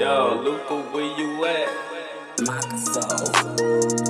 Yo, Luca, where you at? Microsoft.